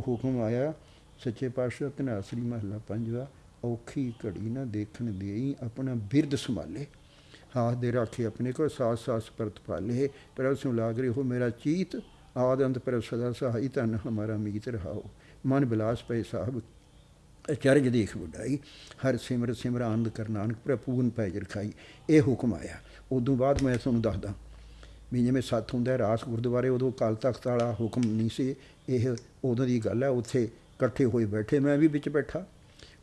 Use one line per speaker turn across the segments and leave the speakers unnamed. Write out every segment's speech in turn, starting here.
ਹੁਕਮ ਆਇਆ, ਸੱਚੇ ਪਾਤਸ਼ਾਹ ਧਨਾਸਰੀ ਮਹੱਲਾ ਪੰਜਵਾ, ਔਖੀ ਘੜੀ ਨਾ ਦੇਖਣ ਦੇਈ, ਆਪਣਾ ਬਿਰਦ ਸੰਭਾਲੇ। ਹਾਥ ਦੇ ਰਾਖੇ ਆਪਣੇ ਕੋ ਸਾਸ ਸਾਸ ਪਰਤ ਪਾਲੇ ਪਰ ਉਸਨੂੰ ਲਾਗ ਰਹੀ ਹੋ ਮੇਰਾ ਚੀਤ, ਆਦ ਅੰਤ ਪਰ ਸਦਾ ਸਹਾਈ, ਧਨ ਹਮਾਰਾ ਮੀਤ ਰਹਾਓ। ਮਨ ਬਿਲਾਸ ਪਏ ਸਾਹਿਬ ਅਚਰਜ ਦੇਖ ਵਡਾਈ। ਹਰ ਸਿਮਰ ਸਿਮਰ ਆਨੰਦ ਕਰ ਨਾਨਕ ਪ੍ਰਪੂਰਨ ਪੈਜ ਰਖਾਈ। ਇਹ ਹੁਕਮ ਆਇਆ। ਉਦੋਂ ਬਾਅਦ ਮੈਂ ਤੁਹਾਨੂੰ ਦੱਸਦਾ ਵੀ ਜਿਵੇਂ ਸੱਤ ਹੁੰਦਾ ਰਾਸ ਗੁਰਦੁਆਰੇ ਉਦੋਂ ਕਾਲ ਤਖਤ ਵਾਲਾ ਹੁਕਮ ਨਹੀਂ ਸੀ। ਇਹ ਉਦੋਂ ਦੀ ਗੱਲ ਹੈ, ਉੱਥੇ ਇਕੱਠੇ ਹੋਏ ਬੈਠੇ। ਮੈਂ ਵੀ ਵਿੱਚ ਬੈਠਾ।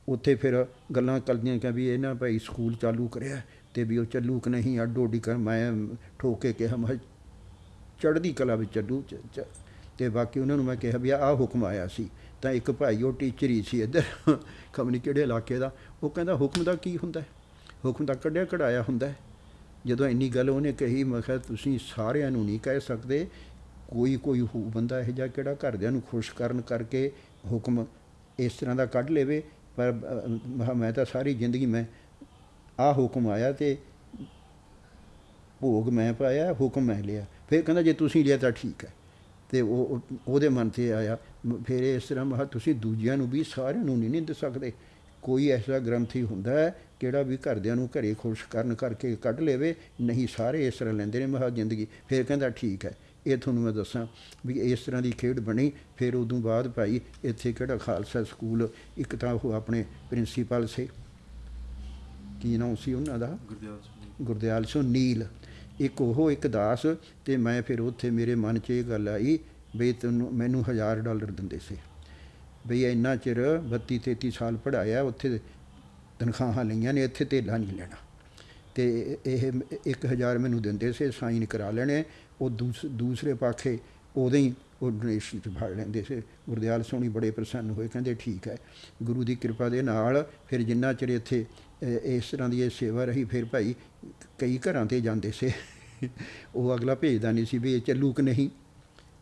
ਉੱਥੇ ਫਿਰ ਗੱਲਾਂ ਕਰਦੀਆਂ ਕਿ ਵੀ ਇਹਨਾਂ ਭਾਈ ਸਕੂਲ ਚਾਲੂ ਕਰਿਆ ਤੇ ਵੀ ਉਹ ਚੱਲੂ ਕਿ ਨਹੀਂ, ਅੱਡੋ ਅੱਡੀ ਕਰ। ਮੈਂ ਠੋਕੇ ਕਿਹਾ, ਮੈਂ ਚੜ੍ਹਦੀ ਕਲਾ ਵਿੱਚ ਚੱਲੂ, ਚ- ਚ- ਤੇ ਬਾਕੀ ਉਹਨਾਂ ਨੂੰ ਮੈਂ ਕਿਹਾ ਵੀ ਆਹ ਹੁਕਮ ਆਇਆ ਸੀ। ਤਾਂ ਇੱਕ ਭਾਈ, ਉਹ ਟੀਚਰ ਹੀ ਸੀ ਇੱਧਰ। ਖਮਨੀ ਕਿਹੜੇ ਇਲਾਕੇ ਦਾ। ਉਹ ਕਹਿੰਦਾ, ਹੁਕਮ ਦਾ ਕੀ ਹੁੰਦਾ ਹੁਕਮ ਦਾ ਕੱਢਿਆ ਕਢਾਇਆ ਹੁੰਦਾ ਜਦੋਂ ਇੰਨੀ ਗੱਲ ਉਹਨੇ ਕਹੀ, ਮੈਂ ਕਿਹਾ, ਤੁਸੀਂ ਸਾਰਿਆਂ ਨੂੰ ਨਹੀਂ ਕਹਿ ਸਕਦੇ। ਕੋਈ ਕੋਈ ਹੋ, ਬੰਦਾ ਇਹ ਜਿਹਾ ਕਿਹੜਾ ਘਰਦਿਆਂ ਨੂੰ ਖੁਸ਼ ਕਰਨ ਕਰਕੇ ਹੁਕਮ ਇਸ ਤਰ੍ਹਾਂ ਦਾ ਕੱਢ ਲੇਵੇ? ਪਰ ਮੈਂ ਮੈਂ ਤਾਂ ਸਾਰੀ ਜ਼ਿੰਦਗੀ ਮੈਂ ਆਹ ਹੁਕਮ ਆਇਆ ਤੇ ਭੋਗ ਮੈਂ ਪਾਇਆ, ਹੁਕਮ ਮੈਂ ਲਿਆ। ਫਿਰ ਕਹਿੰਦਾ, ਜੇ ਤੁਸੀਂ ਲਿਆ ਤਾਂ ਠੀਕ ਹੈ। ਤੇ ਉਹ ਉਹਦੇ ਮਨ ਤੇ ਆਇਆ। ਫਿਰ ਇਸ ਤਰ੍ਹਾਂ ਮਹਾ ਤੁਸੀਂ ਦੂਜਿਆਂ ਨੂੰ ਵੀ ਸਾਰਿਆਂ ਨੂੰ ਨਹੀਂ ਨਿੰਦ ਸਕਦੇ। ਕੋਈ ਐਸਾ ਗ੍ਰੰਥੀ ਹੁੰਦਾ ਹੈ ਕਿਹੜਾ ਵੀ ਘਰਦਿਆਂ ਨੂੰ ਘਰੇ ਖੁਸ਼ ਕਰਨ ਕਰਕੇ ਕੱਢ ਲੇਵੇ ਨਹੀਂ ਸਾਰੇ ਇਸ ਤਰ੍ਹਾਂ ਲੈਂਦੇ ਨੇ ਮਹਾ ਜ਼ਿੰਦਗੀ। ਫਿਰ ਕਹਿੰਦਾ ਠੀਕ ਹੈ ਇਹ ਤੁਹਾਨੂੰ ਮੈਂ ਦੱਸਾਂ ਵੀ ਇਸ ਤਰ੍ਹਾਂ ਦੀ ਖੇਡ ਬਣੀ ਫਿਰ ਉਦੋਂ ਬਾਅਦ ਭਾਈ ਇੱਥੇ ਕਿਹੜਾ ਖਾਲਸਾ ਸਕੂਲ ਇੱਕ ਤਾਂ ਉਹ ਆਪਣੇ ਪ੍ਰਿੰਸੀਪਲ ਸੀ। ਕੀ ਨਾਮ ਸੀ ਉਹਨਾਂ ਦਾ?
ਗੁਰਦਿਆਲ ਸਿੰਘ
ਨੀਲ। ਇੱਕ ਉਹ ਇੱਕ ਦਾਸ ਤੇ ਮੈਂ ਫਿਰ ਉੱਥੇ ਮੇਰੇ ਮਨ 'ਚ ਇਹ ਗੱਲ ਆਈ ਵੀ ਤੈਨੂੰ ਮੈਨੂੰ 1000 ਡਾਲਰ ਦਿੰਦੇ ਸੀ। ਵੀ ਇੰਨਾ ਚਿਰ 32 33 ਸਾਲ ਪੜਾਇਆ ਉੱਥੇ ਤਨਖਾਹਾਂ ਲਈਆਂ ਨੇ, ਇੱਥੇ ਧੇਲਾ ਨਹੀਂ ਲੈਣਾ। ਤੇ ਇਹ 1000 ਮੈਨੂੰ ਦਿੰਦੇ ਸੀ, ਸਾਈਨ ਕਰਾ ਲੈਣੇ, ਉਹ ਦੂਸ- ਦੂਸਰੇ ਪਾਖੇ ਉਦੋਂ ਹੀ ਉਹ ਡੋਨੇਸ਼ਨ ਚ ਫੜ ਲੈਂਦੇ ਸੀ। ਗੁਰਦਿਆਲ ਸੋਹਣੀ ਬੜੇ ਪ੍ਰਸੰਨ ਹੋਏ, ਕਹਿੰਦੇ ਠੀਕ ਹੈ, ਗੁਰੂ ਦੀ ਕਿਰਪਾ ਦੇ ਨਾਲ ਫਿਰ ਜਿੰਨਾ ਚਿਰ ਇੱਥੇ ਇਸ ਤਰ੍ਹਾਂ ਦੀ ਇਹ ਸੇਵਾ ਰਹੀ, ਫਿਰ ਭਾਈ ਕਈ ਘਰਾਂ ਤੇ ਜਾਂਦੇ ਸੀ। ਉਹ ਅਗਲਾ ਭੇਜਦਾ ਨਹੀਂ ਸੀ ਵੀ ਇਹ ਚੱਲੂ ਕਿ ਨਹੀਂ।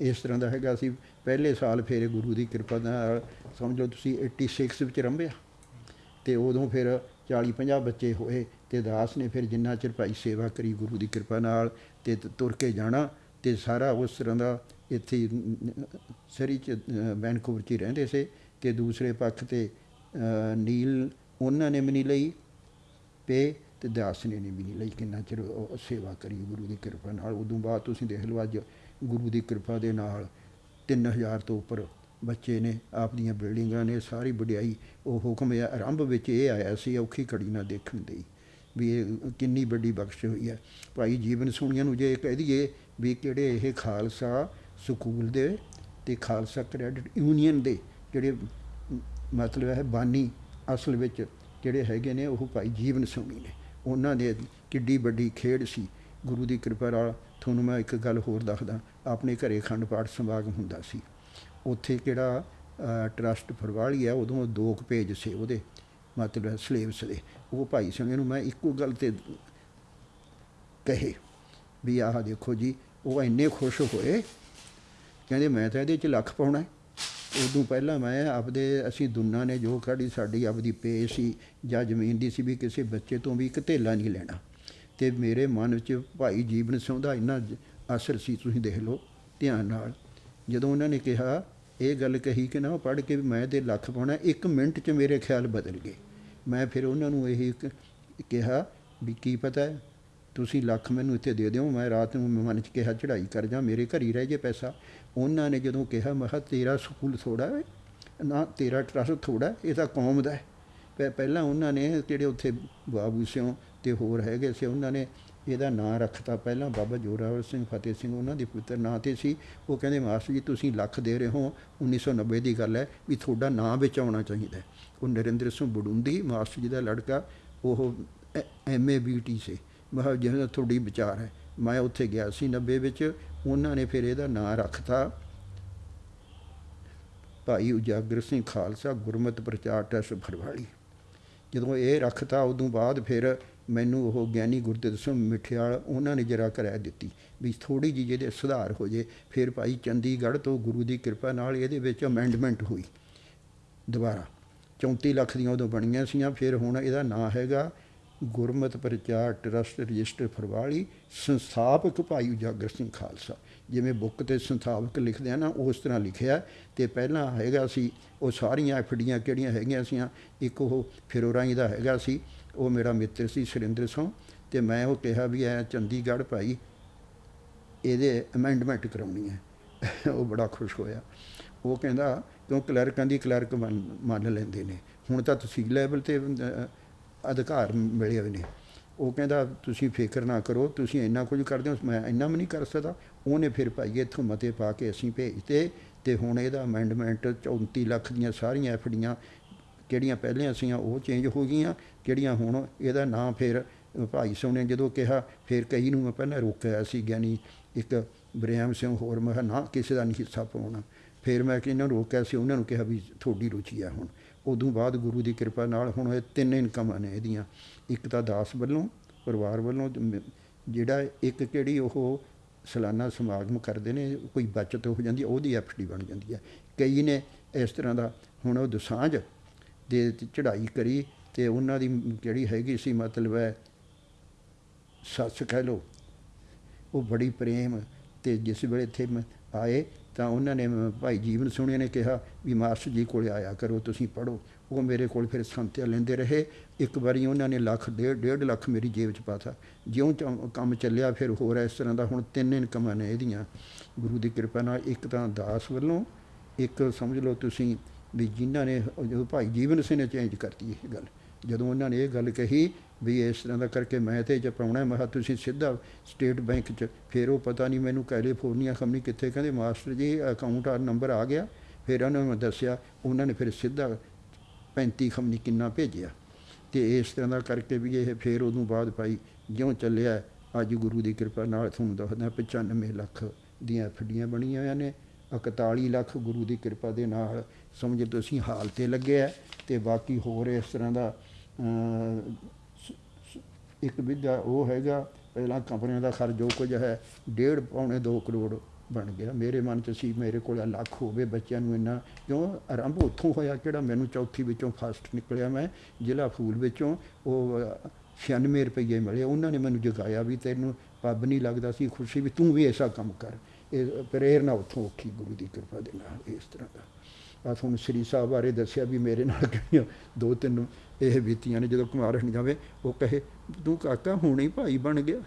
ਇਸ ਤਰ੍ਹਾਂ ਦਾ ਹੈਗਾ ਸੀ ਪਹਿਲੇ ਸਾਲ ਫਿਰ ਗੁਰੂ ਦੀ ਕਿਰਪਾ ਨਾਲ ਸਮਝ ਲਓ ਤੁਸੀਂ 86 ਵਿੱਚ ਰੰਭਿਆ। ਤੇ ਉਦੋਂ ਫਿਰ 40 50 ਬੱਚੇ ਹੋਏ ਤੇ ਦਾਸ ਨੇ ਫਿਰ ਜਿੰਨਾ ਚਿਰ ਭਾਈ ਸੇਵਾ ਕਰੀ ਗੁਰੂ ਦੀ ਕਿਰਪਾ ਨਾਲ ਤੇ ਤੁਰ ਕੇ ਜਾਣਾ ਤੇ ਸਾਰਾ ਉਸ ਤਰ੍ਹਾਂ ਦਾ ਇੱਥੇ ਸਰੀ ਚ ਅ, ਵੈਨਕੂਵਰ ਚ ਹੀ ਰਹਿੰਦੇ ਸੀ ਤੇ ਦੂਸਰੇ ਪੱਖ ਤੇ ਨੀਲ ਉਹਨਾਂ ਨੇ ਵੀ ਨਹੀਂ ਲਈ ਪੇ ਤੇ ਦਾਸ ਨੇ ਵੀ ਨਹੀਂ ਲਈ ਕਿੰਨਾ ਚਿਰ ਉਹ ਸੇਵਾ ਕਰੀ ਗੁਰੂ ਦੀ ਕਿਰਪਾ ਨਾਲ। ਉਦੋਂ ਬਾਅਦ ਤੁਸੀਂ ਦੇਖ ਲਓ ਅੱਜ ਗੁਰੂ ਦੀ ਕਿਰਪਾ ਦੇ ਨਾਲ 3000 ਤੋਂ ਉੱਪਰ ਬੱਚੇ ਨੇ, ਆਪਦੀਆਂ ਬਿਲਡਿੰਗਾਂ ਨੇ, ਸਾਰੀ ਵਡਿਆਈ ਉਹ ਹੁਕਮ ਆਰੰਭ ਵਿੱਚ ਇਹ ਆਇਆ ਸੀ, ਔਖੀ ਘੜੀ ਨਾ ਦੇਖਣ ਦੀ ਵੀ ਇਹ ਕਿੰਨੀ ਵੱਡੀ ਬਖਸ਼ ਹੋਈ ਹੈ। ਭਾਈ ਜੀਵਨ ਸੁਣੀਆਂ ਨੂੰ ਜੇ ਕਹਿ ਦਈਏ ਵੀ ਕਿਹੜੇ ਇਹ ਖਾਲਸਾ ਸਕੂਲ ਦੇ ਤੇ ਖਾਲਸਾ ਕ੍ਰੈਡਿਟ ਯੂਨੀਅਨ ਦੇ ਜਿਹੜੇ ਮਤਲਬ ਹੈ ਬਾਨੀ ਅਸਲ ਵਿੱਚ ਜਿਹੜੇ ਹੈਗੇ ਨੇ ਉਹ ਭਾਈ ਜੀਵਨ ਸੋਣੀ ਨੇ। ਉਹਨਾਂ ਦੇ ਕਿੱਡੀ ਵੱਡੀ ਖੇਡ ਸੀ। ਗੁਰੂ ਦੀ ਕਿਰਪਾ ਨਾਲ ਤੁਹਾਨੂੰ ਮੈਂ ਇੱਕ ਗੱਲ ਹੋਰ ਦੱਸਦਾ, ਆਪਣੇ ਘਰੇ ਅਖੰਡ ਪਾਠ ਸਮਾਗਮ ਹੁੰਦਾ ਸੀ। ਉੱਥੇ ਕਿਹੜਾ ਟਰਸਟ ਫਰਵਾਲੀ ਆ, ਉਦੋਂ ਦੋ ਕੁ ਪੇਜ ਸੀ ਉਹਦੇ, ਮਤਲਬ ਸਲੇਬਸ ਦੇ। ਉਹ ਭਾਈ ਸੰਗੇ ਨੂੰ ਮੈਂ ਇੱਕੋ ਗੱਲ ਤੇ ਕਹੇ ਵੀ ਆਹ ਦੇਖੋ ਜੀ, ਉਹ ਇੰਨੇ ਖੁਸ਼ ਹੋਏ, ਕਹਿੰਦੇ ਮੈਂ ਤਾਂ ਇਹਦੇ ਚ ਲੱਖ ਪਾਉਣਾ ਉਦੋਂ ਪਹਿਲਾਂ ਮੈਂ ਆਪਦੇ, ਅਸੀਂ ਦੁਨਾ ਨੇ ਜੋ ਕਾੜੀ ਸਾਡੀ ਆਪਦੀ ਪੇ ਸੀ ਜਾਂ ਜ਼ਮੀਨ ਦੀ ਸੀ ਵੀ ਕਿਸੇ ਬੱਚੇ ਤੋਂ ਵੀ ਇੱਕ ਧੇਲਾ ਨਹੀਂ ਲੈਣਾ। ਤੇ ਮੇਰੇ ਮਨ ਵਿੱਚ ਭਾਈ ਜੀਵਨ ਸਿੰਘ ਦਾ ਇੰਨਾ ਜ- ਅਸਰ ਸੀ, ਤੁਸੀਂ ਦੇਖ ਲਓ ਧਿਆਨ ਨਾਲ। ਜਦੋਂ ਉਹਨਾਂ ਨੇ ਕਿਹਾ, ਇਹ ਗੱਲ ਕਹੀ ਕਿ ਨਾ ਪੜ੍ਹ ਕੇ ਵੀ ਮੈਂ ਤੇ ਲੱਖ ਪਾਉਣਾ, ਇੱਕ ਮਿੰਟ 'ਚ ਮੇਰੇ ਖਿਆਲ ਬਦਲ ਗਏ। ਮੈਂ ਫਿਰ ਉਹਨਾਂ ਨੂੰ ਇਹ ਕ- ਕਿਹਾ ਵੀ ਕੀ ਪਤਾ, ਤੁਸੀਂ ਲੱਖ ਮੈਨੂੰ ਇੱਥੇ ਦੇ ਦਿਓ, ਮੈਂ ਰਾਤ ਨੂੰ ਮਨ 'ਚ ਕਿਹਾ ਚੜ੍ਹਾਈ ਕਰ ਜਾ, ਮੇਰੇ ਘਰ ਹੀ ਰਹਿ ਜੇ ਪੈਸਾ। ਉਹਨਾਂ ਨੇ ਜਦੋਂ ਕਿਹਾ ਮੈਂ ਤੇਰਾ ਸਕੂਲ ਥੋੜਾ ਹੈ, ਨਾ ਤੇਰਾ ਟਰਸਟ ਥੋੜਾ ਇਹ ਤਾਂ ਕੌਮ ਦਾ ਹੈ। ਪਹਿਲਾਂ ਉਹਨਾਂ ਨੇ ਜਿਹੜੇ ਉੱਥੇ ਬਾਬੂ ਸਿਓ ਤੇ ਹੋਰ ਹੈਗੇ ਸੀ, ਉਹਨਾਂ ਨੇ ਇਹਦਾ ਨਾਂ ਰੱਖਤਾ। ਪਹਿਲਾਂ ਬਾਬਾ ਜੋਰਾਵਰ ਸਿੰਘ, ਫਤਿਹ ਸਿੰਘ ਉਹਨਾਂ ਦੇ ਪੁੱਤਰ ਨਾਂ ਤੇ ਸੀ। ਉਹ ਕਹਿੰਦੇ, ਮਾਸਟਰ ਜੀ, ਤੁਸੀਂ ਲੱਖ ਦੇ ਰਹੇ ਹੋ 1990 ਦੀ ਗੱਲ ਹੈ ਵੀ ਤੁਹਾਡਾ ਨਾਂ ਵਿੱਚ ਆਉਣਾ ਚਾਹੀਦਾ ਉਹ ਨਰਿੰਦਰ ਸਿੰਘ ਬਡੁੰਦੀ ਮਾਸਟਰ ਜੀ ਦਾ ਲੜਕਾ, ਉਹ ਐਮਏ ਬੀਟੀ ਸੀ। ਮੈਂ ਕਿਹਾ ਤੁਹਾਡੀ ਵਿਚਾਰ ਹੈ। ਮੈਂ ਉੱਥੇ ਗਿਆ ਸੀ 90 ਵਿੱਚ। ਉਹਨਾਂ ਨੇ ਫਿਰ ਇਹਦਾ ਨਾਂ ਰੱਖਤਾ ਭਾਈ ਉਜਾਗਰ ਸਿੰਘ ਖਾਲਸਾ ਗੁਰਮਤਿ ਪ੍ਰਚਾਰ ਟਰਸਟ ਫਰਵਾਲੀ। ਜਦੋਂ ਇਹ ਰੱਖਤਾ, ਉਦੋਂ ਬਾਅਦ ਫਿਰ ਮੈਨੂੰ ਉਹ ਗਿਆਨੀ ਗੁਰਦਿੱਤ ਸਿੰਘ ਮਿੱਠਿਆਲ ਉਹਨਾਂ ਨੇ ਜਰਾ ਕਰਾਇਆ ਦਿੱਤੀ ਵੀ ਥੋੜੀ ਜਿਹੀ ਜਿਹਦੇ ਸੁਧਾਰ ਹੋ ਜੇ, ਫਿਰ ਭਾਈ ਚੰਡੀਗੜ੍ਹ ਤੋਂ ਗੁਰੂ ਦੀ ਕਿਰਪਾ ਨਾਲ ਇਹਦੇ ਵਿੱਚ ਅਮੈਂਡਮੈਂਟ ਹੋਈ ਦੁਬਾਰਾ। 34 ਲੱਖ ਦੀਆਂ ਉਦੋਂ ਬਣੀਆਂ ਸੀਆਂ, ਫਿਰ ਹੁਣ ਇਹਦਾ ਨਾਂ ਹੈਗਾ ਗੁਰਮਤ ਪ੍ਰਚਾਰ ਟਰਸਟ ਰਜਿਸਟਰ ਫਰਵਾਲੀ, ਸੰਸਥਾਪਕ ਭਾਈ ਉਜਾਗਰ ਸਿੰਘ ਖਾਲਸਾ। ਜਿਵੇਂ ਬੁੱਕ ਤੇ ਸੰਸਥਾਪਕ ਲਿਖਦੇ ਆ ਨਾ ਉਸ ਤਰ੍ਹਾਂ ਲਿਖਿਆ। ਤੇ ਪਹਿਲਾਂ ਹੈਗਾ ਸੀ, ਉਹ ਸਾਰੀਆਂ ਐਫਡੀਆਂ ਕਿਹੜੀਆਂ ਹੈਗੀਆਂ ਸੀਆਂ, ਇੱਕ ਉਹ ਫਿਰੋਰਾਈ ਦਾ ਹੈਗਾ ਸੀ, ਉਹ ਮੇਰਾ ਮਿੱਤਰ ਸੀ ਸੁਰਿੰਦਰ ਸਿੰਘ। ਤੇ ਮੈਂ ਉਹ ਕਿਹਾ ਵੀ ਐ, ਚੰਡੀਗੜ੍ਹ ਭਾਈ, ਇਹਦੇ ਅਮੈਂਡਮੈਂਟ ਕਰਾਉਣੀ ਹੈ। ਉਹ ਬੜਾ ਖੁਸ਼ ਹੋਇਆ। ਉਹ ਕਹਿੰਦਾ, ਕਿਉਂ ਕਲਰਕਾਂ ਦੀ ਕਲਰਕ ਮੰਨ ਮੰਨ ਲੈਂਦੇ ਨੇ? ਹੁਣ ਤਾਂ ਤਹਿਸੀਲ ਲੈਵਲ ਤੇ ਅਧਿਕਾਰ ਮਿਲੇ ਹੋਏ ਨੇ। ਉਹ ਕਹਿੰਦਾ, ਤੁਸੀਂ ਫਿਕਰ ਨਾ ਕਰੋ, ਤੁਸੀਂ ਇੰਨਾ ਕੁਝ ਕਰਦੇ ਹੋ, ਮੈਂ ਇੰਨਾ ਵੀ ਨਹੀਂ ਕਰ ਸਕਦਾ। ਉਹਨੇ ਫਿਰ ਭਾਈ ਇੱਥੋਂ ਮਤੇ ਪਾ ਕੇ ਅਸੀਂ ਭੇਜਤੇ ਤੇ ਹੁਣ ਇਹਦਾ ਅਮੈਂਡਮੈਂਟ 34 ਲੱਖ ਦੀਆਂ ਸਾਰੀਆਂ ਐਫਡੀਆਂ ਕਿਹੜੀਆਂ ਪਹਿਲਾਂ ਸੀਆਂ, ਉਹ ਚੇਂਜ ਹੋ ਗਈਆਂ। ਕਿਹੜੀਆਂ ਹੁਣ ਇਹਦਾ ਨਾਂ ਫਿਰ ਭਾਈ ਸਿੰਘ ਨੇ ਜਦੋਂ ਕਿਹਾ, ਫਿਰ ਕਈ ਨੂੰ ਮੈਂ ਪਹਿਲਾਂ ਰੋਕਿਆ ਸੀ, ਗਿਆਨੀ ਇੱਕ ਬ੍ਰਿਆਮ ਸਿੰਘ ਹੋਰ, ਮੈਂ ਕਿਹਾ, ਨਾ, ਕਿਸੇ ਦਾ ਨਹੀਂ ਹਿੱਸਾ ਪਾਉਣਾ। ਫਿਰ ਮੈਂ ਕਿ ਇਹਨਾਂ ਨੂੰ ਰੋਕਿਆ ਸੀ, ਉਹਨਾਂ ਨੂੰ ਕਿਹਾ ਵੀ ਤੁਹਾਡੀ ਰੁਚੀ ਆ ਹੁਣ। ਉਦੋਂ ਬਾਅਦ ਗੁਰੂ ਦੀ ਕਿਰਪਾ ਨਾਲ ਹੁਣ ਇਹ ਤਿੰਨ ਇਨਕਮਾਂ ਨੇ ਇਹਦੀਆਂ। ਇੱਕ ਤਾਂ ਦਾਸ ਵੱਲੋਂ ਪਰਿਵਾਰ ਵੱਲੋਂ ਜਿਹੜਾ ਇੱਕ ਕਿਹੜੀ ਉਹ ਸਾਲਾਨਾ ਸਮਾਗਮ ਕਰਦੇ ਨੇ ਕੋਈ ਬਚਤ ਹੋ ਜਾਂਦੀ ਹੈ, ਉਹਦੀ ਐਫਡੀ ਬਣ ਜਾਂਦੀ ਹੈ। ਕਈ ਨੇ ਇਸ ਤਰ੍ਹਾਂ ਦਾ ਹੁਣ ਉਹ ਦਸਾਂਝ ਦੇ ਚੜ੍ਹਾਈ ਕਰੀ ਤੇ ਉਹਨਾਂ ਦੀ ਜਿਹੜੀ ਹੈਗੀ ਸੀ ਮਤਲਬ ਹੈ ਸੱਸ ਕਹਿ ਲਓ ਉਹ ਬੜੀ ਪ੍ਰੇਮ ਤੇ ਜਿਸ ਵੇਲੇ ਇੱਥੇ ਮ- ਆਏ ਤਾਂ ਉਹਨਾਂ ਨੇ ਭਾਈ ਜੀਵਨ ਸੋਹਣੇ ਨੇ ਕਿਹਾ ਵੀ ਮਾਸਟਰ ਜੀ ਕੋਲ ਆਇਆ ਕਰੋ, ਤੁਸੀਂ ਪੜੋ ਉਹ ਮੇਰੇ ਕੋਲ ਫਿਰ ਸੰਤਿਆ ਲੈਂਦੇ ਰਹੇ। ਇੱਕ ਵਾਰੀ ਉਹਨਾਂ ਨੇ ਲੱਖ, ਡੇਢ ਡੇਢ ਲੱਖ ਮੇਰੀ ਜੇਬ 'ਚ ਪਾਤਾ। ਜਿਉਂ ਚੋਂ ਕੰਮ ਚੱਲਿਆ, ਫਿਰ ਹੋਰ ਇਸ ਤਰ੍ਹਾਂ ਦਾ ਹੁਣ ਤਿੰਨ ਇਨਕਮਾਂ ਨੇ ਇਹਦੀਆਂ। ਗੁਰੂ ਦੀ ਕਿਰਪਾ ਨਾਲ ਇੱਕ ਤਾਂ ਦਾਸ ਵੱਲੋਂ, ਇੱਕ ਸਮਝ ਲਓ ਤੁਸੀਂ ਵੀ ਜਿਨ੍ਹਾਂ ਨੇ ਜਦੋਂ ਭਾਈ ਜੀਵਨ ਸਿੰਘ ਨੇ ਚੇਂਜ ਕਰਤੀ ਇਹ ਗੱਲ। ਜਦੋਂ ਉਹਨਾਂ ਨੇ ਇਹ ਗੱਲ ਕਹੀ ਵੀ ਇਸ ਤਰ੍ਹਾਂ ਦਾ ਕਰਕੇ ਮੈਂ ਤੇ ਚ ਪਾਉਣਾ ਮੈਂ ਤੁਸੀਂ ਸਿੱਧਾ ਸਟੇਟ ਬੈਂਕ 'ਚ ਫਿਰ ਉਹ ਪਤਾ ਨਹੀਂ ਮੈਨੂੰ ਕੈਲੀਫੋਰਨੀਆ ਖਮਨੀ ਕਿੱਥੇ, ਕਹਿੰਦੇ ਮਾਸਟਰ ਜੀ, ਅਕਾਊਂਟ ਆ, ਨੰਬਰ ਆ ਗਿਆ। ਫਿਰ ਉਹਨਾਂ ਨੂੰ ਮੈਂ ਦੱਸਿਆ, ਉਹਨਾਂ ਨੇ ਫਿਰ ਸਿੱਧਾ 35 ਖਮਨੀ ਕਿੰਨਾ ਭੇਜਿਆ। ਤੇ ਇਸ ਤਰ੍ਹਾਂ ਦਾ ਕਰਕੇ ਵੀ ਇਹ ਫਿਰ ਉਦੋਂ ਬਾਅਦ ਭਾਈ ਜਿਉਂ ਚੱਲਿਆ, ਅੱਜ ਗੁਰੂ ਦੀ ਕਿਰਪਾ ਨਾਲ ਤੁਹਾਨੂੰ ਦੱਸਦਾ 95 ਲੱਖ ਦੀਆਂ ਐਫਡੀਆਂ ਬਣੀਆਂ ਹੋਈਆਂ ਨੇ 41 ਲੱਖ ਗੁਰੂ ਦੀ ਕਿਰਪਾ ਦੇ ਨਾਲ, ਸਮਝ ਤੁਸੀਂ ਹਾਲ ਤੇ ਲੱਗਿਆ ਤੇ ਬਾਕੀ ਹੋਰ ਇਸ ਤਰ੍ਹਾਂ ਦਾ ਇੱਕ ਵਿਧਾ ਉਹ ਹੈਗਾ ਪਹਿਲਾਂ ਕੰਪਨੀਆਂ ਦਾ ਖਰਚ ਜੋ ਕੁਝ ਹੈ ਡੇਢ ਪੌਣੇ 2 ਕਰੋੜ ਬਣ ਗਿਆ। ਮੇਰੇ ਮਨ 'ਚ ਸੀ ਮੇਰੇ ਕੋਲ ਲੱਖ ਹੋਵੇ ਬੱਚਿਆਂ ਨੂੰ ਇੰਨਾ। ਕਿਉਂ? ਆਰੰਭ ਉੱਥੋਂ ਹੋਇਆ ਕਿਹੜਾ? ਮੈਨੂੰ ਚੌਥੀ ਵਿੱਚੋਂ ਫਸਟ ਨਿਕਲਿਆ ਮੈਂ ਜ਼ਿਲ੍ਹਾ ਫੂਲ ਵਿੱਚੋਂ। ਉਹ ਅ, 96 ਰੁਪਏ ਮਿਲੇ। ਉਹਨਾਂ ਨੇ ਮੈਨੂੰ ਜਗਾਇਆ ਵੀ ਤੈਨੂੰ ਪੱਬ ਨਹੀਂ ਲੱਗਦਾ ਸੀ ਖੁਸ਼ੀ ਵੀ ਤੂੰ ਵੀ ਐਸਾ ਕੰਮ ਕਰ। ਇਹ ਪ੍ਰੇਰਨਾ ਉੱਥੋਂ ਔਖੀ ਗੁਰੂ ਦੀ ਕਿਰਪਾ ਦੇ ਨਾਲ ਇਸ ਤਰ੍ਹਾਂ ਦਾ। ਆ ਤੁਹਾਨੂੰ ਸ੍ਰੀ ਸਾਹਿਬ ਬਾਰੇ ਦੱਸਿਆ ਵੀ ਮੇਰੇ ਨਾਲ ਕਿਹੜੀਆਂ ਦੋ ਤਿੰਨ ਇਹ ਬੀਤੀਆਂ ਨੇ, ਜਦੋਂ ਕੁਮਾਰ ਹਣ ਜਾਵੇ ਉਹ ਕਹੇ, ਤੂੰ ਕਾਕਾ ਹੁਣ ਹੀ ਭਾਈ ਬਣ ਗਿਆ।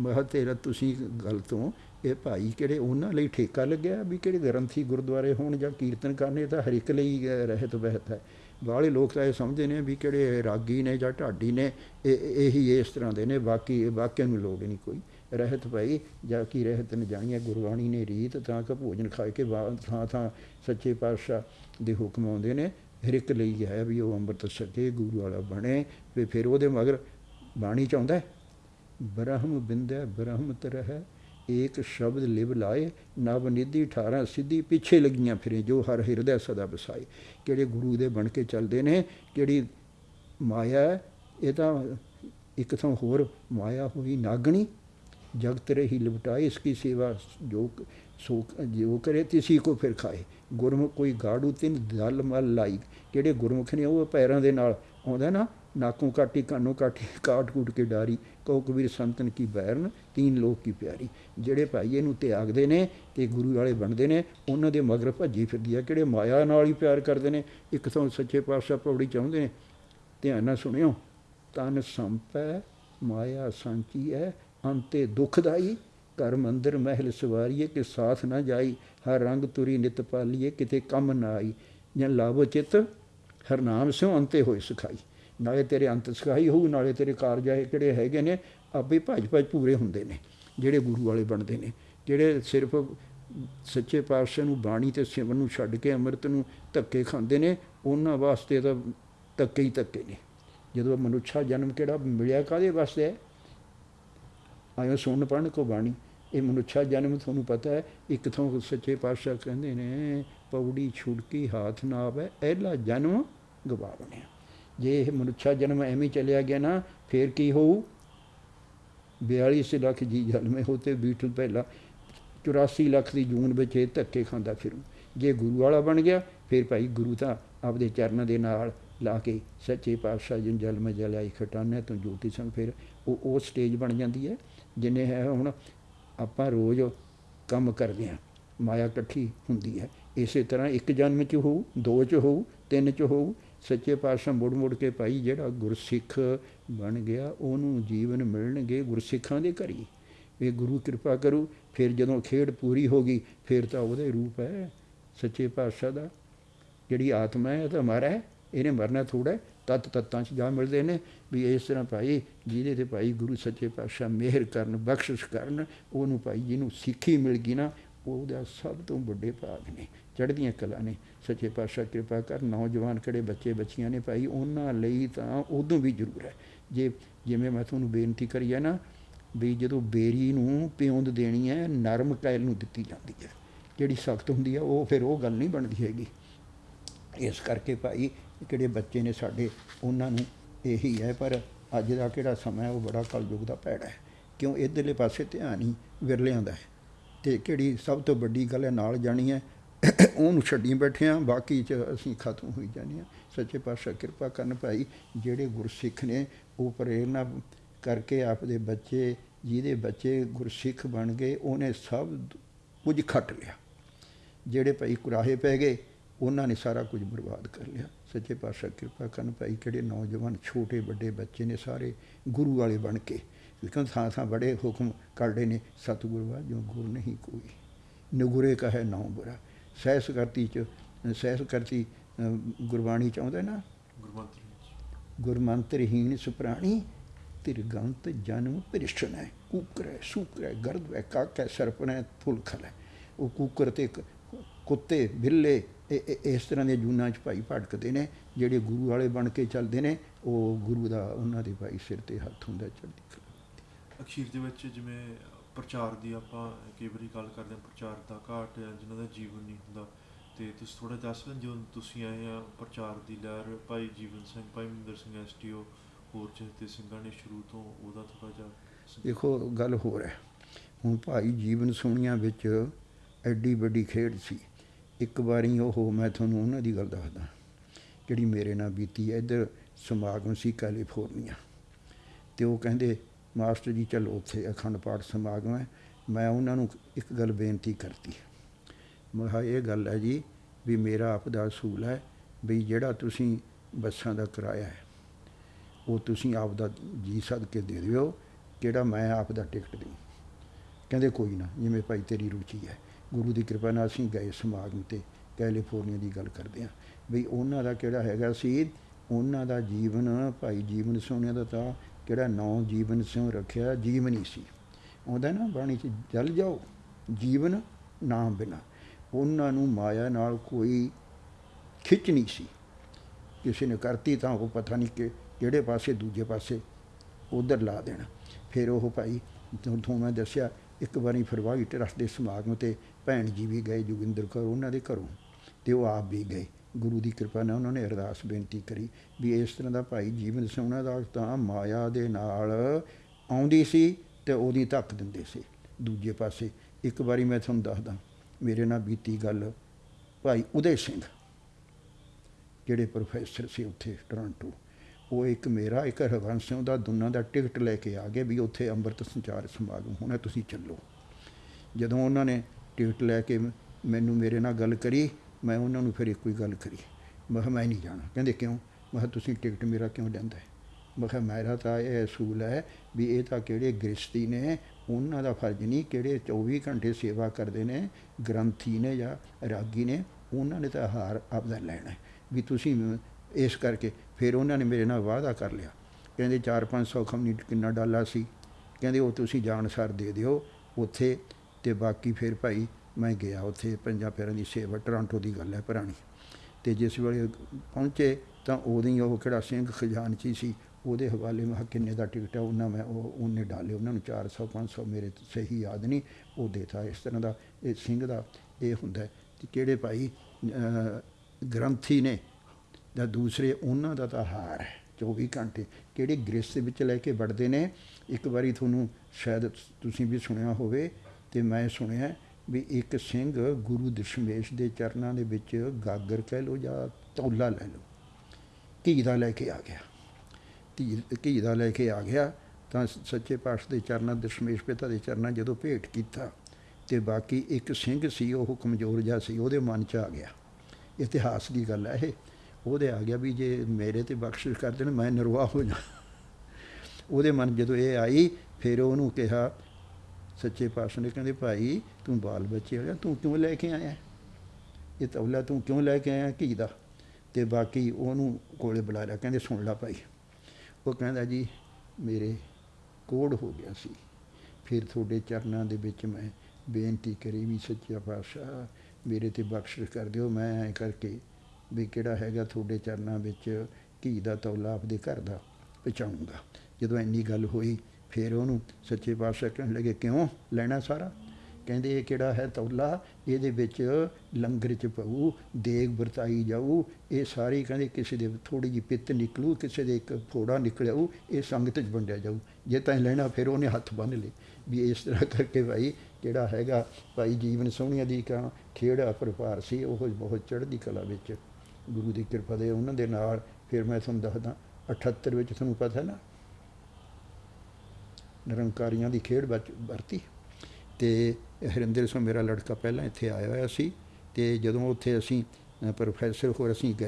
ਮੈਂ ਤੇਰਾ ਤੁਸੀਂ ਗੱਲ ਤੋਂ ਇਹ ਭਾਈ ਕਿਹੜੇ ਉਹਨਾਂ ਲਈ ਠੇਕਾ ਲੱਗਿਆ ਵੀ ਕਿਹੜੇ ਗ੍ਰੰਥੀ ਗੁਰਦੁਆਰੇ ਹੋਣ ਜਾਂ ਕੀਰਤਨ ਕਰਨੇ ਤਾਂ ਹਰ ਇੱਕ ਲਈ ਰਹਿਤ ਬਹਿਤ ਹੈ। ਬਾਹਲੇ ਲੋਕ ਤਾਂ ਇਹ ਸਮਝਦੇ ਨੇ ਵੀ ਕਿਹੜੇ ਰਾਗੀ ਨੇ ਜਾਂ ਢਾਡੀ ਨੇ, ਇਹ, ਇਹੀ ਇਸ ਤਰ੍ਹਾਂ ਦੇ ਨੇ, ਬਾਕੀ, ਬਾਕੀਆਂ ਨੂੰ ਲੋੜ ਨਹੀਂ ਕੋਈ। ਰਹਿਤ ਭਾਈ ਜਾ ਕੀ ਰਹਿਤ ਨ ਜਾਣੀਏ ਗੁਰਬਾਣੀ ਨੇ ਰੀਤ ਤਾਂ ਕਿ ਭੋਜਨ ਖਾ ਕੇ ਬਾ- ਥਾਂ ਥਾਂ ਸੱਚੇ ਪਾਤਸ਼ਾਹ ਦੇ ਹੁਕਮ ਆਉਂਦੇ ਨੇ। ਹਰ ਇੱਕ ਲਈ ਹੈ ਵੀ ਉਹ ਅੰਮ੍ਰਿਤ ਛਕੇ, ਗੁਰੂ ਵਾਲਾ ਬਣੇ ਵੀ ਫਿਰ ਉਹਦੇ ਮਗਰ ਬਾਣੀ ਚ ਆਉਂਦਾ ਬ੍ਰਹਮ ਬਿੰਦੈ, ਬ੍ਰਹਮ ਤਰਹਿ, ਏਕ ਸ਼ਬਦ ਲਿਵ ਲਾਏ, ਨਵ ਨਿਧੀ 18 ਸਿੱਧੀ ਪਿੱਛੇ ਲੱਗੀਆਂ ਫਿਰੇ, ਜੋ ਹਰ ਹਿਰਦੈ ਸਦਾ ਬਸਾਏ ਕਿਹੜੇ ਗੁਰੂ ਦੇ ਬਣ ਕੇ ਚੱਲਦੇ ਨੇ, ਕਿਹੜੀ ਮਾਇਆ ਇਹ ਤਾਂ ਇੱਕ ਥਾਂ ਹੋਰ ਮਾਇਆ ਹੋਈ ਨਾਗਣੀ ਜਗਤ ਰਹੀ ਲਿਪਟਾਏ ਇਸकी ਸੇਵਾ ਜੋ ਸੋ ਜੋ ਕਰੇ ਤਿਸੀ ਕੋ ਫਿਰ ਖਾਏ ਗੁਰਮੁਖ ਕੋਈ ਗਾੜੂ ਤਿੰਨ ਦਲ ਮਲ ਲਾਈ ਕਿਹੜੇ ਗੁਰਮੁਖ ਨੇ ਉਹ ਪੈਰਾਂ ਦੇ ਨਾਲ ਆਉਂਦਾ ਨਾ ਨਾਕੋਂ ਕਾਟੀ ਕਾਨੋਂ ਕਾਟੀ ਕਾਟ ਕੂਟ ਕੇ ਡਾਰੀ ਕਉ ਕਬੀਰ ਸੰਤਨ ਕੀ ਬੈਰਨ ਤੀਨ ਲੋਕ ਕੀ ਪਿਆਰੀ ਜਿਹੜੇ ਭਾਈ ਇਹਨੂੰ ਤਿਆਗਦੇ ਨੇ ਤੇ ਗੁਰੂ ਵਾਲੇ ਬਣਦੇ ਨੇ ਉਹਨਾਂ ਦੇ ਮਗਰ ਭੱਜੀ ਫਿਰਦੀ ਆ ਕਿਹੜੇ ਮਾਇਆ ਨਾਲ ਹੀ ਪਿਆਰ ਕਰਦੇ ਨੇ ਇੱਕ ਤੋਂ ਸੱਚੇ ਪਾਤਸ਼ਾਹ ਪੌੜੀ ਚਾਹੁੰਦੇ ਨੇ ਧਿਆਨ ਨਾਲ ਸੁਣਿਓ ਤਨ ਸੰਪੈ ਮਾਇਆ ਸਾਂਚੀ ਹੈ ਅੰਤੇ ਦੁਖਦਾਈ ਘਰ ਮੰਦਰ ਮਹਿਲ ਸਵਾਰੀਏ ਕਿ ਸਾਥ ਨਾ ਜਾਈ, ਹਰ ਰੰਗ ਤੁਰੀ ਨਿਤ ਪਾਲੀਏ, ਕਿਤੇ ਕੰਮ ਨਾ ਆਈ। ਜਾਂ ਲਾਭੋ ਚਿਤ, ਹਰ ਨਾਮ ਸਿਉ ਅੰਤੇ ਹੋਏ ਸਿਖਾਈ। ਨਾਲੇ ਤੇਰੇ ਅੰਤ ਸਿਖਾਈ ਹੋਊ, ਨਾਲੇ ਤੇਰੇ ਕਾਰਜ ਹੈ ਕਿਹੜੇ ਹੈਗੇ ਨੇ, ਆਪੇ ਭੱਜ ਭੱਜ ਪੂਰੇ ਹੁੰਦੇ ਨੇ, ਜਿਹੜੇ ਗੁਰੂ ਵਾਲੇ ਬਣਦੇ ਨੇ। ਜਿਹੜੇ ਸਿਰਫ ਸੱਚੇ ਪਾਤਸ਼ਾਹ ਨੂੰ ਬਾਣੀ ਤੇ ਸਿਮਰਨ ਨੂੰ ਛੱਡ ਕੇ ਅੰਮ੍ਰਿਤ ਨੂੰ ਧੱਕੇ ਖਾਂਦੇ ਨੇ, ਉਹਨਾਂ ਵਾਸਤੇ ਤਾਂ ਧੱਕੇ ਹੀ ਧੱਕੇ ਨੇ। ਜਦੋਂ ਮਨੁੱਖਾ ਜਨਮ ਕਿਹੜਾ ਮਿਲਿਆ ਕਾਦੇ ਵਾਸਤੇ ਹੈ? ਆਇਓ ਸੁਣ ਪੜਨ ਕੋ ਬਾਣੀ। ਇਹ ਮਨੁੱਖਾ ਜਨਮ ਤੁਹਾਨੂੰ ਪਤਾ ਹੈ, ਇੱਕ ਥੋਂ ਸੱਚੇ ਪਾਤਸ਼ਾਹ ਕਹਿੰਦੇ ਨੇ, ਪੌੜੀ ਛੁੜਕੀ ਹਾਥ ਨਾ ਆਵੇ, ਇਹਲਾ ਜਨਮ ਗਵਾਵਣਿਆ। ਜੇ ਇਹ ਮਨੁੱਖਾ ਜਨਮ ਐਵੇਂ ਚਲਿਆ ਗਿਆ ਨਾ, ਫੇਰ ਕੀ ਹੋਊ? 42 ਲੱਖ ਜੀ ਜਨਮੇ ਹੋਤੇ ਬੀਟਲ ਪਹਿਲਾਂ 84 ਲੱਖ ਦੀ ਜੂਨ ਵਿੱਚ ਇਹ ਧੱਕੇ ਖਾਂਦਾ ਫਿਰੂ। ਜੇ ਗੁਰੂ ਵਾਲਾ ਬਣ ਗਿਆ, ਫਿਰ ਭਾਈ ਗੁਰੂ ਤਾਂ ਆਪਦੇ ਚਰਨਾਂ ਦੇ ਨਾਲ ਲਾ ਕੇ ਸੱਚੇ ਪਾਤਸ਼ਾਹ ਜਿਨ ਜਲ ਮੈਂ ਜਲਾਈ ਖਟਾਨਾ ਤੋਂ ਜੋਤੀ ਸੰਗ ਫਿਰ ਉਹ ਉਹ ਸਟੇਜ ਬਣ ਜਾਂਦੀ ਹੈ। ਜਿੰਨੇ ਹੈ ਹੁਣ ਆਪਾਂ ਰੋਜ਼ ਕੰਮ ਕਰਦੇ ਹਾਂ, ਮਾਇਆ ਇਕੱਠੀ ਹੁੰਦੀ ਹੈ। ਇਸੇ ਤਰ੍ਹਾਂ ਇੱਕ ਜਨਮ ਚ ਹੋਊ, ਦੋ ਚ ਹੋਊ, ਤਿੰਨ ਚ ਹੋਊ, ਸੱਚੇ ਪਾਤਸ਼ਾਹ ਮੁੜ ਮੁੜ ਕੇ ਭਾਈ ਜਿਹੜਾ ਗੁਰਸਿੱਖ ਬਣ ਗਿਆ, ਉਹਨੂੰ ਜੀਵਨ ਮਿਲਣਗੇ ਗੁਰਸਿੱਖਾਂ ਦੇ ਘਰੀ। ਇਹ ਗੁਰੂ ਕਿਰਪਾ ਕਰੂ, ਫਿਰ ਜਦੋਂ ਖੇਡ ਪੂਰੀ ਹੋ ਗਈ, ਫਿਰ ਤਾਂ ਉਹਦੇ ਰੂਪ ਹੈ ਸੱਚੇ ਪਾਤਸ਼ਾਹ ਦਾ। ਜਿਹੜੀ ਆਤਮਾ ਹੈ ਇਹ ਤਾਂ ਮਰ ਹੈ, ਇਹਨੇ ਮਰਨਾ ਥੋੜਾ ਤਤ ਤਤਾਂ ਚ ਜਾ ਮਿਲਦੇ ਨੇ ਵੀ ਇਸ ਤਰ੍ਹਾਂ ਭਾਈ ਜਿਹਦੇ ਤੇ ਭਾਈ ਗੁਰੂ ਸੱਚੇ ਪਾਤਸ਼ਾਹ ਮਿਹਰ ਕਰਨ, ਬਖਸ਼ਿਸ਼ ਕਰਨ, ਉਹਨੂੰ ਭਾਈ ਜਿਹਨੂੰ ਸਿੱਖੀ ਮਿਲ ਗਈ ਨਾ, ਉਹਦਾ ਸਭ ਤੋਂ ਵੱਡੇ ਭਾਗ ਨੇ, ਚੜ੍ਹਦੀਆਂ ਕਲਾ ਨੇ। ਸੱਚੇ ਪਾਤਸ਼ਾਹ ਕਿਰਪਾ ਕਰ, ਨੌਜਵਾਨ ਕਿਹੜੇ ਬੱਚੇ ਬੱਚੀਆਂ ਨੇ ਭਾਈ, ਉਹਨਾਂ ਲਈ ਤਾਂ ਉਦੋਂ ਵੀ ਜ਼ਰੂਰ ਹੈ। ਜੇ ਜਿਵੇਂ ਮੈਂ ਤੁਹਾਨੂੰ ਬੇਨਤੀ ਕਰੀ ਹੈ ਨਾ, ਵੀ ਜਦੋਂ ਬੇਰੀ ਨੂੰ ਪਿਉਂਦ ਦੇਣੀ ਹੈ, ਨਰਮ ਕੈਲ ਨੂੰ ਦਿੱਤੀ ਜਾਂਦੀ ਹੈ। ਜਿਹੜੀ ਸਖਤ ਹੁੰਦੀ ਹੈ, ਉਹ ਫਿਰ ਉਹ ਗੱਲ ਨਹੀਂ ਬਣਦੀ ਹੈਗੀ। ਇਸ ਕਰਕੇ ਭਾਈ ਕਿਹੜੇ ਬੱਚੇ ਨੇ ਸਾਡੇ, ਉਹਨਾਂ ਨੂੰ ਇਹੀ ਹੈ, ਪਰ ਅੱਜ ਦਾ ਕਿਹੜਾ ਸਮਾਂ ਉਹ ਬੜਾ ਕਲਯੁਗ ਦਾ ਭੈੜਾ ਹੈ। ਕਿਉਂ ਇਧਰਲੇ ਪਾਸੇ ਧਿਆਨ ਹੀ ਵਿਰਲਿਆਂ ਦਾ ਹੈ। ਤੇ ਕਿਹੜੀ ਸਭ ਤੋਂ ਵੱਡੀ ਗੱਲ ਹੈ, ਨਾਲ ਜਾਣੀ ਹੈ, ਉਹਨੂੰ ਛੱਡੀ ਬੈਠੇ ਆ ਬਾਕੀ ਚ ਅਸੀਂ ਖਤਮ ਹੋਈ ਜਾਂਦੇ ਹਾਂ। ਸੱਚੇ ਪਾਤਸ਼ਾਹ ਕਿਰਪਾ ਕਰਨ ਭਾਈ, ਜਿਹੜੇ ਗੁਰਸਿੱਖ ਨੇ, ਉਹ ਪ੍ਰੇਰਨਾ ਕਰਕੇ ਆਪਦੇ ਬੱਚੇ, ਜਿਹਦੇ ਬੱਚੇ ਗੁਰਸਿੱਖ ਬਣ ਗਏ, ਉਹਨੇ ਸਭ ਕੁਝ ਖੱਟ ਲਿਆ। ਜਿਹੜੇ ਭਾਈ ਕੁਰਾਹੇ ਪੈ ਗਏ ਉਹਨਾਂ ਨੇ ਸਾਰਾ ਕੁਝ ਬਰਬਾਦ ਕਰ ਲਿਆ। ਸੱਚੇ ਪਾਤਸ਼ਾਹ ਕਿਰਪਾ ਕਰਨ ਭਾਈ, ਕਿਹੜੇ ਨੌਜਵਾਨ ਛੋਟੇ ਵੱਡੇ ਬੱਚੇ ਨੇ ਸਾਰੇ ਗੁਰੂ ਵਾਲੇ ਬਣ ਕੇ। ਲੇਕਿਨ ਥਾਂ ਥਾਂ ਬੜੇ ਹੁਕਮ ਕੱਢੇ ਨੇ, ਸਤਿਗੁਰ ਵਾ ਜੋ ਗੁਰ ਨਹੀਂ ਕੋਈ। ਨਗੁਰੇ ਕਹੇ ਨਾਉ ਬੁਰਾ। ਸਹਿਸ ਕਰਤੀ ਚ, ਸਹਿਸ ਕਰਤੀ ਗੁਰਬਾਣੀ ਚ ਆਉਂਦਾ ਨਾ?
ਗੁਰਮੰਤਰ
ਗੁਰਮੰਤਰਹੀਣ ਸੁਪਰਾਣੀ ਤਿਰਗੰਤ ਜਨਮ ਪ੍ਰਿਸ਼ਣ ਹੈ ਕੂਕਰ ਹੈ ਸ਼ੂਕਰ ਹੈ ਗਰਦ ਹੈ ਕਾਕ ਹੈ ਸਰਪਣ ਹੈ ਫੁਲਖਲ ਹੈ ਉਹ ਕੂਕਰ ਤੇ ਕ- ਕੁੱਤੇ ਬਿੱਲੇ ਇਸ ਤਰ੍ਹਾਂ ਦੇ ਜੂਨਾਂ 'ਚ ਭਾਈ ਭਟਕਦੇ ਨੇ ਜਿਹੜੇ ਗੁਰੂ ਵਾਲੇ ਬਣ ਕੇ ਚੱਲਦੇ ਨੇ ਉਹ ਗੁਰੂ ਦਾ ਉਹਨਾਂ ਦੇ ਭਾਈ ਸਿਰ ਤੇ ਹੱਥ ਹੁੰਦਾ ਚੜ੍ਹਦੀ
ਅਖੀਰ ਦੇ ਵਿੱਚ। ਜਿਵੇਂ ਪ੍ਰਚਾਰ ਦੀ ਆਪਾਂ ਕਈ ਵਾਰੀ ਗੱਲ ਕਰਦੇ ਹਾਂ ਪ੍ਰਚਾਰ ਦਾ ਘਾਟ ਹੈ ਜਿਨ੍ਹਾਂ ਦਾ ਜੀਵਨ ਨਹੀਂ ਹੁੰਦਾ ਤੇ ਤੁਸੀਂ ਥੋੜਾ ਦੱਸ ਸਕਦੇ ਜਦੋਂ ਤੁਸੀਂ ਆਏ ਆ ਪ੍ਰਚਾਰ ਦੀ ਲਹਿਰ ਭਾਈ ਜੀਵਨ ਸਿੰਘ ਭਾਈ ਮਹਿੰਦਰ ਸਿੰਘ ਐਸਟੀਓ ਹੋਰ ਚਹਤੇ ਸਿੰਘਾਂ ਨੇ ਸ਼ੁਰੂ ਤੋਂ ਉਹਦਾ ਥੋੜਾ ਜਿਹਾ
ਦੇਖੋ ਗੱਲ ਹੋਰ ਹੈ। ਹੁਣ ਭਾਈ ਜੀਵਨ ਸੋਹਣੀਆਂ ਵਿੱਚ ਐਡੀ ਵੱਡੀ ਖੇਡ ਸੀ। ਇੱਕ ਵਾਰੀ ਉਹ, ਮੈਂ ਤੁਹਾਨੂੰ ਉਹਨਾਂ ਦੀ ਗੱਲ ਦੱਸਦਾ, ਜਿਹੜੀ ਮੇਰੇ ਨਾਲ ਬੀਤੀ ਹੈ, ਇੱਧਰ ਸਮਾਗਮ ਸੀ ਕੈਲੀਫੋਰਨੀਆ। ਤੇ ਉਹ ਕਹਿੰਦੇ, ਮਾਸਟਰ ਜੀ, ਚਲੋ ਉੱਥੇ ਅਖੰਡ ਪਾਠ ਸਮਾਗਮ ਹੈ। ਮੈਂ ਉਹਨਾਂ ਨੂੰ ਇੱਕ ਗੱਲ ਬੇਨਤੀ ਕਰਤੀ। ਮੈਂ ਕਿਹਾ, ਇਹ ਗੱਲ ਹੈ ਜੀ ਵੀ ਮੇਰਾ ਆਪ ਦਾ ਅਸੂਲ ਹੈ ਵੀ ਜਿਹੜਾ ਤੁਸੀਂ ਬੱਸਾਂ ਦਾ ਕਿਰਾਇਆ ਹੈ, ਉਹ ਤੁਸੀਂ ਆਪ ਦਾ ਜੀ ਸਦ ਕੇ ਦੇ ਦਿਓ, ਕਿਹੜਾ ਮੈਂ ਆਪ ਦਾ ਟਿਕਟ ਦੇਂ ਕਹਿੰਦੇ, ਕੋਈ ਨਾ, ਜਿਵੇਂ ਭਾਈ ਤੇਰੀ ਰੁਚੀ ਹੈ। ਗੁਰੂ ਦੀ ਕਿਰਪਾ ਨਾਲ ਅਸੀਂ ਗਏ ਸਮਾਗਮ ਤੇ, ਕੈਲੀਫੋਰਨੀਆ ਦੀ ਗੱਲ ਕਰਦੇ ਹਾਂ। ਵੀ ਉਹਨਾਂ ਦਾ ਕਿਹੜਾ ਹੈਗਾ ਸੀ? ਉਹਨਾਂ ਦਾ ਜੀਵਨ, ਭਾਈ ਜੀਵਨ ਸੋਹਣਿਆ ਦਾ ਤਾਂ ਕਿਹੜਾ ਨੌ ਜੀਵਨ ਸਿਉ ਰੱਖਿਆ ਜੀਵਨ ਹੀ ਸੀ। ਆਉਂਦਾ ਨਾ ਬਾਣੀ ਚ, ਜਲ ਜਾਓ, ਜੀਵਨ ਨਾਮ ਬਿਨਾ। ਉਹਨਾਂ ਨੂੰ ਮਾਇਆ ਨਾਲ ਕੋਈ ਖਿੱਚ ਨਹੀਂ ਸੀ। ਕਿਸੇ ਨੇ ਕਰਤੀ ਤਾਂ ਉਹ ਪਤਾ ਨਹੀਂ ਕਿ ਕਿਹੜੇ ਪਾਸੇ ਦੂਜੇ ਪਾਸੇ ਉਧਰ ਲਾ ਦੇਣਾ। ਫਿਰ ਉਹ ਭਾਈ ਤੁਹਾਨੂੰ ਮੈਂ ਦੱਸਿਆ, ਇੱਕ ਵਾਰੀ ਫਰਵਾਈ ਟਰਸਟ ਦੇ ਸਮਾਗਮ ਤੇ ਭੈਣ ਜੀ ਵੀ ਗਏ, ਜੋਗਿੰਦਰ ਕੌਰ, ਉਹਨਾਂ ਦੇ ਘਰੋਂ, ਤੇ ਉਹ ਆਪ ਵੀ ਗਏ। ਗੁਰੂ ਦੀ ਕਿਰਪਾ ਨਾਲ ਉਹਨਾਂ ਨੇ ਅਰਦਾਸ ਬੇਨਤੀ ਕਰੀ ਵੀ ਇਸ ਤਰ੍ਹਾਂ ਦਾ ਭਾਈ ਜੀਵਨ ਸੋਹਣਾ ਦਾ ਤਾਂ ਮਾਇਆ ਦੇ ਨਾਲ ਆਉਂਦੀ ਸੀ ਤੇ ਉਹਦੀ ਧੱਕ ਦਿੰਦੇ ਸੀ। ਦੂਜੇ ਪਾਸੇ ਇੱਕ ਵਾਰੀ ਮੈਂ ਤੁਹਾਨੂੰ ਦੱਸਦਾ, ਮੇਰੇ ਨਾਲ ਬੀਤੀ ਗੱਲ ਭਾਈ ਉਦੇ ਸਿੰਘ, ਜਿਹੜੇ ਪ੍ਰੋਫੈਸਰ ਸੀ ਉੱਥੇ ਟੋਰਾਂਟੋ, ਉਹ ਇੱਕ ਮੇਰਾ ਇੱਕ ਹਰਵੰਸ ਸਿੰਘ ਦਾ ਦੋਨਾਂ ਦਾ ਟਿਕਟ ਲੈ ਕੇ ਆ ਗਏ ਵੀ ਉੱਥੇ ਅੰਮ੍ਰਿਤ ਸੰਚਾਰ ਸਮਾਗਮ ਹੋਣਾ, ਤੁਸੀਂ ਚੱਲੋ। ਜਦੋਂ ਉਹਨਾਂ ਨੇ ਟਿਕਟ ਲੈ ਕੇ ਮ- ਮੈਨੂੰ ਮੇਰੇ ਨਾਲ ਗੱਲ ਕਰੀ, ਮੈਂ ਉਹਨਾਂ ਨੂੰ ਫਿਰ ਇੱਕੋ ਹੀ ਗੱਲ ਕਰੀ। ਮੈਂ ਕਿਹਾ, ਮੈਂ ਨਹੀਂ ਜਾਣਾ। ਕਹਿੰਦੇ, ਕਿਉਂ? ਮੈਂ ਕਿਹਾ, ਤੁਸੀਂ ਟਿਕਟ ਮੇਰਾ ਕਿਉਂ ਲੈਂਦਾ ਮੈਂ ਕਿਹਾ, ਮੇਰਾ ਤਾਂ ਇਹ ਅਸੂਲ ਹੈ ਵੀ ਇਹ ਤਾਂ ਕਿਹੜੇ ਗ੍ਰਸਤੀ ਨੇ, ਉਹਨਾਂ ਦਾ ਫਰਜ਼ ਨਹੀਂ, ਕਿਹੜੇ 24 ਘੰਟੇ ਸੇਵਾ ਕਰਦੇ ਨੇ, ਗ੍ਰੰਥੀ ਨੇ ਜਾਂ ਰਾਗੀ ਨੇ, ਉਹਨਾਂ ਨੇ ਤਾਂ ਹਾਰ ਆਪਦਾ ਲੈਣਾ ਵੀ ਤੁਸੀਂ ਇਸ ਕਰਕੇ ਫਿਰ ਉਹਨਾਂ ਨੇ ਮੇਰੇ ਨਾਲ ਵਾਅਦਾ ਕਰ ਲਿਆ। ਕਹਿੰਦੇ 4-500 ਖਮਨੀ ਕਿੰਨਾ ਡਾਲਾ ਸੀ? ਕਹਿੰਦੇ, ਉਹ ਤੁਸੀਂ ਜਾਣ ਸਰ ਦੇ ਦਿਓ, ਉੱਥੇ ਤੇ ਬਾਕੀ ਫਿਰ ਭਾਈ ਮੈਂ ਗਿਆ ਉੱਥੇ, ਪੰਜਾਂ ਪੈਰਾਂ ਦੀ ਸੇਵਾ, ਟੋਰਾਂਟੋ ਦੀ ਗੱਲ ਹੈ ਪੁਰਾਣੀ। ਤੇ ਜਿਸ ਵੇਲੇ ਪਹੁੰਚੇ ਤਾਂ ਉਦੋਂ ਹੀ ਉਹ ਕਿਹੜਾ ਸਿੰਘ ਖਜ਼ਾਨਚੀ ਸੀ, ਉਹਦੇ ਹਵਾਲੇ ਮੈਂ ਕਿਹਾ ਕਿੰਨੇ ਦਾ ਟਿਕਟ ਹੈ, ਉਹਨਾਂ ਮੈਂ ਉਹ, ਉਹਨੇ ਡਾਲੇ, ਉਹਨਾਂ ਨੂੰ 400 500 ਮੇਰੇ ਸਹੀ ਯਾਦ ਨਹੀਂ, ਉਹ ਦੇਤਾ ਇਸ ਤਰ੍ਹਾਂ ਦਾ, ਇਹ ਸਿੰਘ ਦਾ ਇਹ ਹੁੰਦਾ ਕਿ ਕਿਹੜੇ ਭਾਈ ਗ੍ਰੰਥੀ ਨੇ ਜਾਂ ਦੂਸਰੇ ਉਹਨਾਂ ਦਾ ਤਾਂ ਹਾਰ ਹੈ 24 ਘੰਟੇ। ਕਿਹੜੇ ਗ੍ਰਿਸ ਦੇ ਵਿੱਚ ਲੈ ਕੇ ਵੜਦੇ ਨੇ, ਇੱਕ ਵਾਰੀ ਤੁਹਾਨੂੰ ਸ਼ਾਇਦ ਤੁਸੀਂ ਵੀ ਸੁਣਿਆ ਹੋਵੇ ਤੇ ਮੈਂ ਸੁਣਿਆ ਵੀ ਇੱਕ ਸਿੰਘ ਗੁਰੂ ਦਸ਼ਮੇਸ਼ ਦੇ ਚਰਨਾਂ ਦੇ ਵਿੱਚ ਗਾਗਰ ਕਹਿ ਲਓ ਜਾਂ ਤੌਲਾ ਲੈ ਲਓ। ਘੀ ਦਾ ਲੈ ਕੇ ਆ ਗਿਆ। ਧੀ ਘੀ ਦਾ ਲੈ ਕੇ ਆ ਗਿਆ ਤਾਂ ਸੱਚੇ ਪਾਤਸ਼ਾਹ ਦੇ ਚਰਨਾਂ, ਦਸ਼ਮੇਸ਼ ਪਿਤਾ ਦੇ ਚਰਨਾਂ ਜਦੋਂ ਭੇਟ ਕੀਤਾ ਤੇ ਬਾਕੀ ਇੱਕ ਸਿੰਘ ਸੀ, ਉਹ ਕਮਜ਼ੋਰ ਜਿਹਾ ਸੀ, ਉਹਦੇ ਮਨ 'ਚ ਆ ਗਿਆ। ਇਤਿਹਾਸ ਦੀ ਗੱਲ ਹੈ ਇਹ। ਉਹਦੇ ਆ ਗਿਆ ਵੀ ਜੇ ਮੇਰੇ ਤੇ ਬਖਸ਼ਿਸ਼ ਕਰ ਦੇਣ, ਮੈਂ ਨਿਰਵਾਹ ਹੋ ਜਾ। ਉਹਦੇ ਮਨ ਜਦੋਂ ਇਹ ਆਈ, ਫਿਰ ਉਹਨੂੰ ਕਿਹਾ ਸੱਚੇ ਪਾਤਸ਼ਾਹ ਨੇ ਕਹਿੰਦੇ, ਭਾਈ, ਤੂੰ ਬਾਲ ਬੱਚੇ ਹੋਇਆ ਤੂੰ ਕਿਉਂ ਲੈ ਕੇ ਆਇਆ? ਇਹ ਤੌਲਾ ਤੂੰ ਕਿਉਂ ਲੈ ਕੇ ਆਇਆ ਘੀ ਦਾ? ਤੇ ਬਾਕੀ ਉਹਨੂੰ ਕੋਲੇ ਬੁਲਾ ਲਿਆ, ਕਹਿੰਦੇ, ਸੁਣ ਲੈ ਭਾਈ। ਉਹ ਕਹਿੰਦਾ, ਜੀ, ਮੇਰੇ ਕੋੜ ਹੋ ਗਿਆ ਸੀ। ਫਿਰ ਤੁਹਾਡੇ ਚਰਨਾਂ ਦੇ ਵਿੱਚ ਮੈਂ ਬੇਨਤੀ ਕਰੀ ਵੀ, ਸੱਚਾ ਪਾਤਸ਼ਾਹ, ਮੇਰੇ ਤੇ ਬਖਸ਼ਿਸ਼ ਕਰ ਦਿਓ। ਮੈਂ ਐ ਕਰਕੇ ਵੀ ਕਿਹੜਾ ਹੈਗਾ ਤੁਹਾਡੇ ਚਰਨਾਂ ਵਿੱਚ ਘੀ ਦਾ ਤੌਲਾ ਆਪਦੇ ਘਰ ਦਾ ਪਹੁੰਚਾਊਂਗਾ ਜਦੋਂ ਇੰਨੀ ਗੱਲ ਹੋਈ ਫਿਰ ਉਹਨੂੰ ਸੱਚੇ ਪਾਤਸ਼ਾਹ ਕਹਿਣ ਲੱਗੇ, ਕਿਉਂ ਲੈਣਾ ਸਾਰਾ? ਕਹਿੰਦੇ, ਇਹ ਕਿਹੜਾ ਹੈ ਤੌਲਾ? ਇਹਦੇ ਵਿੱਚ ਲੰਗਰ ਚ ਪਊ, ਦੇਗ ਵਰਤਾਈ ਜਾਊ, ਇਹ ਸਾਰੀ ਕਹਿੰਦੇ ਕਿਸੇ ਦੇ ਥੋੜੀ ਜਿਹੀ ਪਿੱਤ ਨਿਕਲੂ, ਕਿਸੇ ਦੇ ਇੱਕ ਫੋੜਾ ਨਿਕਲਿਆਊ, ਇਹ ਸੰਗਤ ਚ ਵੰਡਿਆ ਜਾਊ। ਜੇ ਤਾਂ ਲੈਣਾ, ਫਿਰ ਉਹਨੇ ਹੱਥ ਬੰਨ ਲਏ ਵੀ ਇਸ ਤਰ੍ਹਾਂ ਕਰਕੇ ਭਾਈ ਜਿਹੜਾ ਹੈਗਾ ਭਾਈ ਜੀਵਨ ਸੋਹਣੀਆਂ ਦੀ ਕਾ, ਖੇੜਾ ਪਰਿਵਾਰ ਸੀ ਉਹ ਬਹੁਤ ਚੜ੍ਹਦੀ ਕਲਾ ਵਿੱਚ। ਗੁਰੂ ਦੀ ਕਿਰਪਾ ਦੇ ਉਹਨਾਂ ਦੇ ਨਾਲ, ਫਿਰ ਮੈਂ ਤੁਹਾਨੂੰ ਦੱਸਦਾ 78 ਵਿੱਚ ਤੁਹਾਨੂੰ ਪਤਾ ਨਾ ਨਿਰੰਕਾਰੀਆਂ ਦੀ ਖੇਡ ਵਿੱਚ ਵਰਤੀ ਤੇ ਹਰਿੰਦਰ ਸਿੰਘ ਮੇਰਾ ਲੜਕਾ ਪਹਿਲਾਂ ਇੱਥੇ ਆਇਆ ਹੋਇਆ ਸੀ ਤੇ ਜਦੋਂ ਉੱਥੇ ਅਸੀਂ ਪ੍ਰੋਫੈਸਰ ਹੋਰ ਅਸੀਂ ਗਏ